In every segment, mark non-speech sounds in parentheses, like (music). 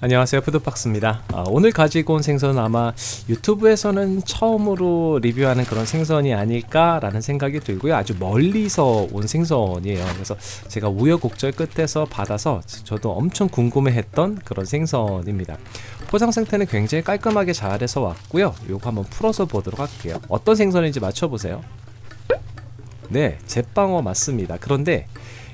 안녕하세요. 푸드박스입니다. 아, 오늘 가지고 온 생선은 아마 유튜브에서는 처음으로 리뷰하는 그런 생선이 아닐까 라는 생각이 들고요. 아주 멀리서 온 생선이에요. 그래서 제가 우여곡절 끝에서 받아서 저도 엄청 궁금해 했던 그런 생선입니다. 포장 상태는 굉장히 깔끔하게 잘해서 왔고요. 요거 한번 풀어서 보도록 할게요. 어떤 생선인지 맞춰보세요. 네 제빵어 맞습니다. 그런데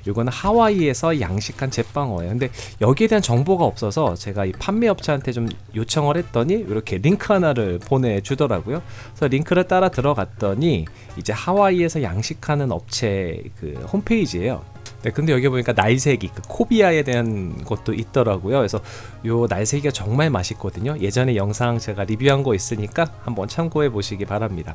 이거는 하와이에서 양식한 제빵어예요 근데 여기에 대한 정보가 없어서 제가 이 판매업체한테 좀 요청을 했더니 이렇게 링크 하나를 보내주더라고요 그래서 링크를 따라 들어갔더니 이제 하와이에서 양식하는 업체 그 홈페이지예요 네, 근데 여기 보니까 날새기, 그 코비아에 대한 것도 있더라고요. 그래서 요 날새기가 정말 맛있거든요. 예전에 영상 제가 리뷰한 거 있으니까 한번 참고해 보시기 바랍니다.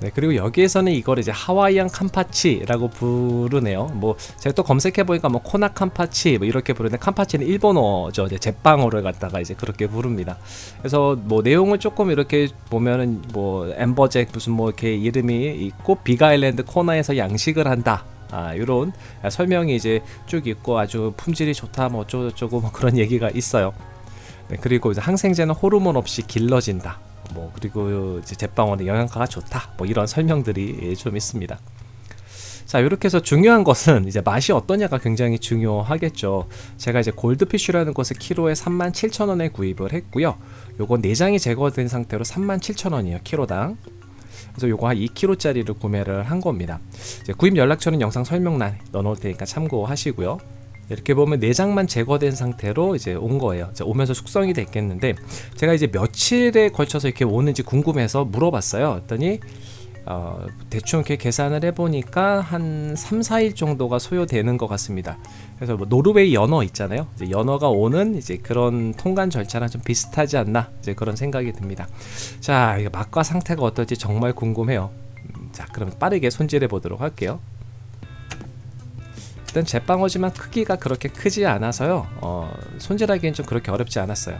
네, 그리고 여기에서는 이걸 이제 하와이안 캄파치라고 부르네요. 뭐 제가 또 검색해 보니까 뭐 코나 캄파치 뭐 이렇게 부르는데 캄파치는 일본어죠. 이제 제빵어를 갖다가 이제 그렇게 부릅니다. 그래서 뭐 내용을 조금 이렇게 보면은 뭐 엠버잭 무슨 뭐 이렇게 이름이 있고 비가일랜드 코나에서 양식을 한다. 아, 요런 설명이 이제 쭉 있고 아주 품질이 좋다 뭐 어쩌고저쩌고 뭐 그런 얘기가 있어요. 네, 그리고 이제 항생제는 호르몬 없이 길러진다. 뭐 그리고 이제 제빵원의 영양가가 좋다. 뭐 이런 설명들이 좀 있습니다. 자 이렇게 해서 중요한 것은 이제 맛이 어떠냐가 굉장히 중요하겠죠. 제가 이제 골드피쉬라는 것을 키로에 37,000원에 구입을 했고요. 요거 내장이 제거된 상태로 37,000원이에요 키로당. 그래서 요거 한 2kg짜리를 구매를 한 겁니다. 구입 연락처는 영상 설명란에 넣어놓을 테니까 참고하시고요 이렇게 보면 내장만 제거된 상태로 이제 온 거예요. 오면서 숙성이 됐겠는데 제가 이제 며칠에 걸쳐서 이렇게 오는지 궁금해서 물어봤어요. 했더니 어, 대충 이렇게 계산을 해보니까 한 3, 4일 정도가 소요되는 것 같습니다. 그래서 뭐 노르웨이 연어 있잖아요. 연어가 오는 이제 그런 통관 절차랑 좀 비슷하지 않나 이제 그런 생각이 듭니다. 자 맛과 상태가 어떨지 정말 궁금해요. 음, 자 그럼 빠르게 손질해 보도록 할게요 일단 제빵어지만 크기가 그렇게 크지 않아서요. 어, 손질하기엔 좀 그렇게 어렵지 않았어요.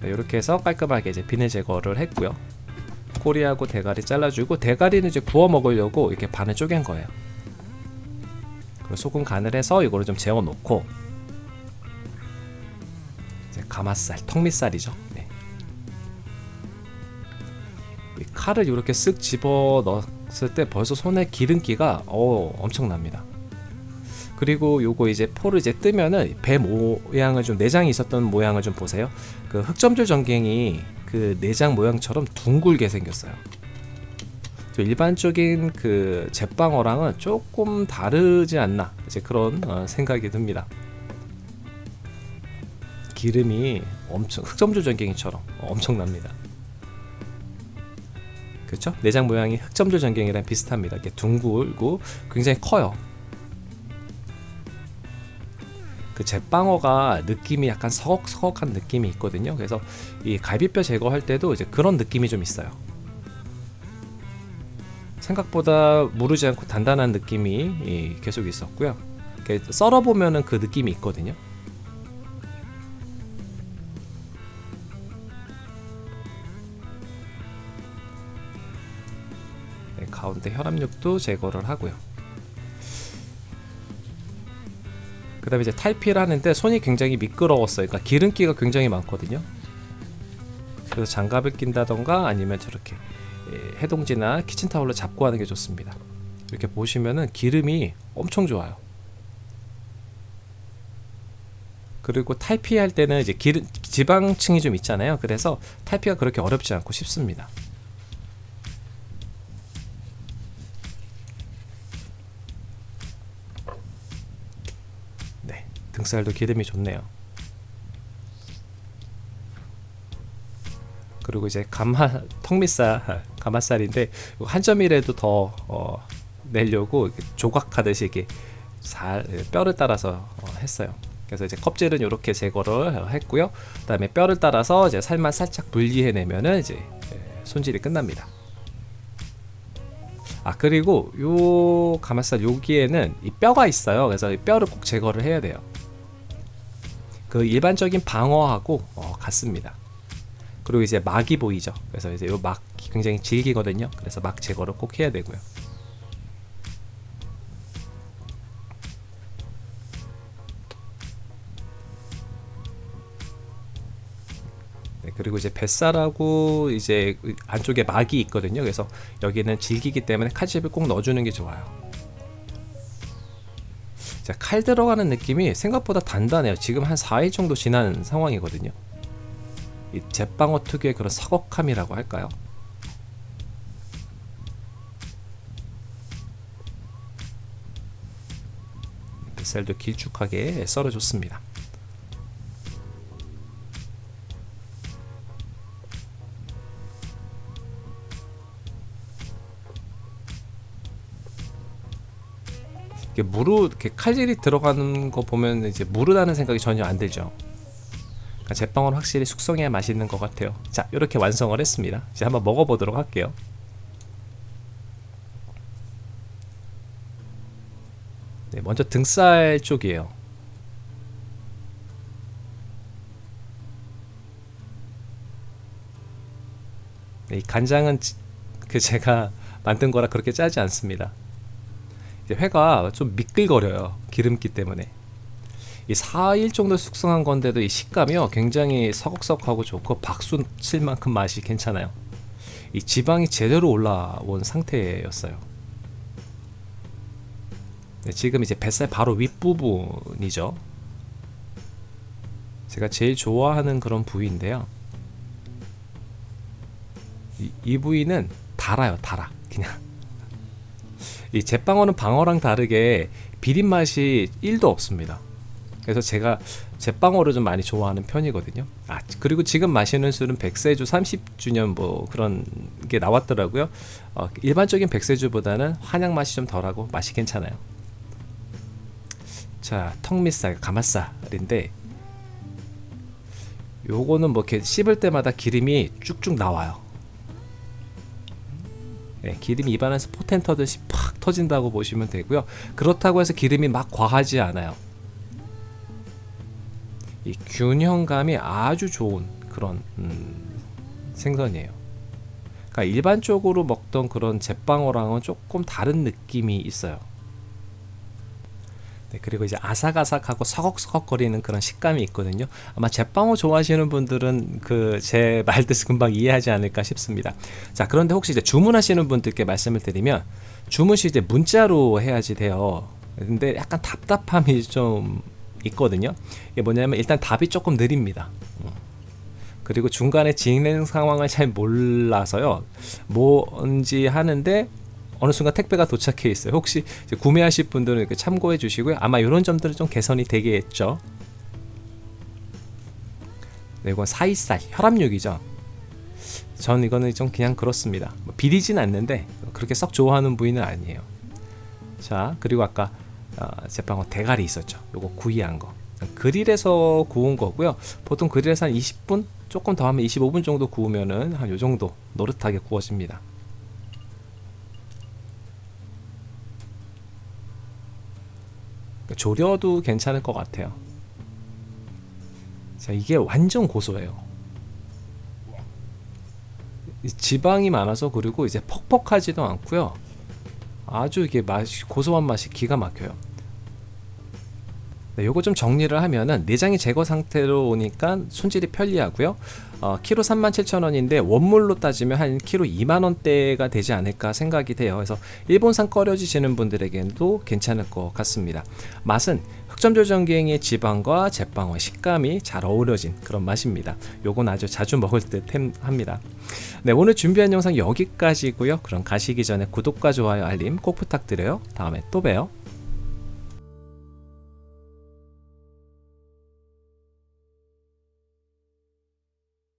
네, 이렇게 해서 깔끔하게 이제 비늘 제거를 했고요. 꼬리하고 대가리 잘라주고 대가리는 이제 구워 먹으려고 이렇게 반을 쪼갠 거예요. 소금 간을 해서 이거를 좀 재워 놓고 가마살, 턱밑살이죠. 네. 칼을 이렇게 쓱 집어 넣었을 때 벌써 손에 기름기가 어, 엄청납니다. 그리고 요거 이제 포를 이제 뜨면은 배 모양을 좀 내장이 있었던 모양을 좀 보세요. 그 흑점줄 전갱이 그 내장 모양처럼 둥글게 생겼어요. 일반적인 그 제빵어랑은 조금 다르지 않나 이제 그런 어, 생각이 듭니다. 기름이 엄청 흑점조 전갱이처럼 엄청납니다. 그렇죠? 내장 모양이 흑점조 전갱이랑 비슷합니다. 이렇게 둥글고 굉장히 커요. 그 제빵어가 느낌이 약간 서걱서걱한 느낌이 있거든요. 그래서 이 갈비뼈 제거할 때도 이제 그런 느낌이 좀 있어요. 생각보다 무르지 않고 단단한 느낌이 계속 있었고요. 썰어보면 그 느낌이 있거든요 가운데 혈압육도 제거를 하고요. 그 다음에 이제 탈피를 하는데 손이 굉장히 미끄러웠어요. 그러니까 기름기가 굉장히 많거든요. 그래서 장갑을 낀다던가 아니면 저렇게 예, 해동지나 키친타올로 잡고 하는 게 좋습니다. 이렇게 보시면은 기름이 엄청 좋아요. 그리고 탈피할 때는 이제 기름, 지방층이 좀 있잖아요. 그래서 탈피가 그렇게 어렵지 않고 쉽습니다 등살도 기름이 좋네요. 그리고 이제 가마 턱밑살 가마살인데 한 점이라도 더 어, 내려고 조각하듯이 이렇게 잘 뼈를 따라서 어, 했어요. 그래서 이제 껍질은 이렇게 제거를 했고요. 그 다음에 뼈를 따라서 이제 살만 살짝 분리해내면은 이제 예, 손질이 끝납니다. 아 그리고 요 가마살 여기에는 이 뼈가 있어요. 그래서 이 뼈를 꼭 제거를 해야 돼요 그 일반적인 방어하고 어, 같습니다 그리고 이제 막이 보이죠. 그래서 이제 요 막이 굉장히 질기거든요. 그래서 막 제거를 꼭 해야 되고요. 네, 그리고 이제 뱃살하고 이제 안쪽에 막이 있거든요. 그래서 여기는 질기기 때문에 칼집을 꼭 넣어주는 게 좋아요. 자, 칼 들어가는 느낌이 생각보다 단단해요. 지금 한 4일 정도 지난 상황이거든요. 이 제빵어 특유의 그런 서걱함이라고 할까요? 뱃살도 길쭉하게 썰어줬습니다. 무르 이렇게 칼질이 들어가는 거 보면 이제 무르다는 생각이 전혀 안 들죠. 그러니까 제빵은 확실히 숙성해야 맛있는 것 같아요. 자, 이렇게 완성을 했습니다. 이제 한번 먹어보도록 할게요. 네, 먼저 등살 쪽이에요. 네, 이 간장은 그 제가 (laughs) 만든 거라 그렇게 짜지 않습니다. 회가 좀 미끌거려요. 기름기 때문에. 이 4일 정도 숙성한 건데도 이 식감이요 굉장히 서걱서걱하고 좋고 박수 칠 만큼 맛이 괜찮아요. 이 지방이 제대로 올라온 상태였어요. 네, 지금 이제 뱃살 바로 윗부분이죠. 제가 제일 좋아하는 그런 부위인데요. 이, 이 부위는 달아요 달아. 그냥 이 제빵어는 방어랑 다르게 비린 맛이 1도 없습니다. 그래서 제가 제빵어를 좀 많이 좋아하는 편이거든요. 아 그리고 지금 마시는 술은 백세주 30주년 뭐 그런 게 나왔더라고요. 어, 일반적인 백세주보다는 한약 맛이 좀 덜하고 맛이 괜찮아요. 자 턱밑살 가마살인데 요거는 뭐 이렇게 씹을 때마다 기름이 쭉쭉 나와요. 네, 기름이 입안에서 포텐 터듯이 팍 터진다고 보시면 되고요. 그렇다고 해서 기름이 막 과하지 않아요. 이 균형감이 아주 좋은 그런 음, 생선이에요. 그러니까 일반적으로 먹던 그런 제빵어랑은 조금 다른 느낌이 있어요. 네, 그리고 이제 아삭아삭하고 서걱서걱거리는 그런 식감이 있거든요. 아마 제빵어 좋아하시는 분들은 그 제 말뜻 금방 이해하지 않을까 싶습니다. 자, 그런데 혹시 이제 주문하시는 분들께 말씀을 드리면 주문 시 이제 문자로 해야지 돼요. 근데 약간 답답함이 좀 있거든요. 이게 뭐냐면 일단 답이 조금 느립니다. 음. 그리고 중간에 진행 상황을 잘 몰라서요. 뭔지 하는데 어느 순간 택배가 도착해 있어요. 혹시 구매하실 분들은 참고해 주시고요. 아마 이런 점들은 좀 개선이 되겠죠. 네, 이건 사이살 혈압육이죠. 전 이거는 좀 그냥 그렇습니다. 뭐 비리진 않는데 그렇게 썩 좋아하는 부위는 아니에요. 자 그리고 아까 어, 제빵어 대가리 있었죠. 요거 구이한 거. 그릴에서 구운 거고요. 보통 그릴에서 한 20분 조금 더 하면 25분 정도 구우면은 한 요 정도 노릇하게 구워집니다. 조려도 괜찮을 것 같아요. 자, 이게 완전 고소해요. 지방이 많아서 그리고 이제 퍽퍽하지도 않고요. 아주 이게 맛이 고소한 맛이 기가 막혀요. 네, 요거 좀 정리를 하면은 내장이 제거 상태로 오니까 손질이 편리하고요. 어, 키로 37,000원인데 원물로 따지면 한 키로 2만원대가 되지 않을까 생각이 돼요. 그래서 일본산 꺼려지시는 분들에게도 괜찮을 것 같습니다. 맛은 흑점조정기행의 지방과 제빵의 식감이 잘 어우러진 그런 맛입니다. 요건 아주 자주 먹을 듯 합니다. 네, 오늘 준비한 영상 여기까지고요. 그럼 가시기 전에 구독과 좋아요, 알림 꼭 부탁드려요. 다음에 또 봬요.